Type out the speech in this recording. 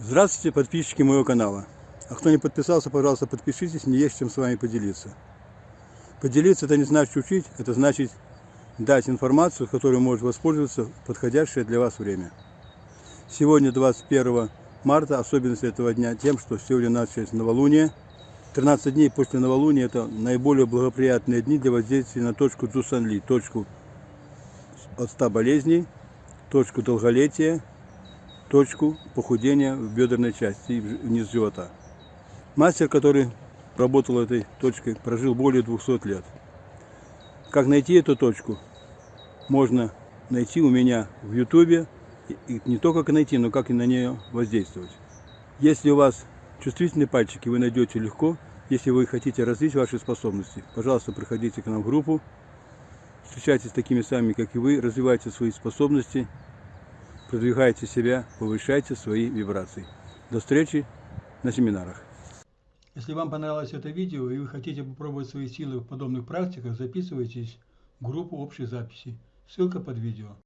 Здравствуйте, подписчики моего канала. А кто не подписался, пожалуйста, подпишитесь, мне есть чем с вами поделиться. Поделиться это не значит учить, это значит дать информацию, которой может воспользоваться в подходящее для вас время. Сегодня 21 марта, особенность этого дня тем, что сегодня началось новолуние. 13 дней после новолуния это наиболее благоприятные дни для воздействия на точку Джусанли, точку от 100 болезней, точку долголетия, точку похудения в бедренной части и вниз живота. Мастер, который работал этой точкой, прожил более 200 лет. Как найти эту точку? Можно найти у меня в ютубе, и не только как найти, но как и на нее воздействовать. Если у вас чувствительные пальчики, вы найдете легко. Если вы хотите развить ваши способности, пожалуйста, приходите к нам в группу, встречайтесь с такими самыми, как и вы, развивайте свои способности, продвигайте себя, повышайте свои вибрации. До встречи на семинарах. Если вам понравилось это видео и вы хотите попробовать свои силы в подобных практиках, записывайтесь в группу общей записи. Ссылка под видео.